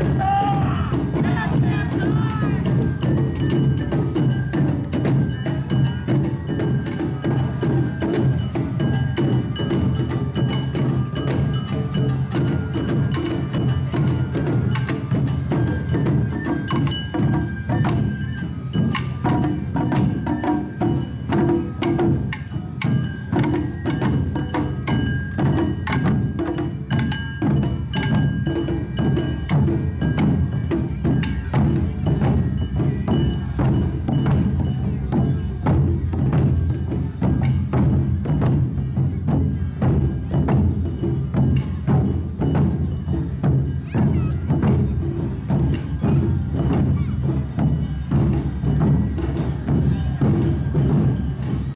Yeah!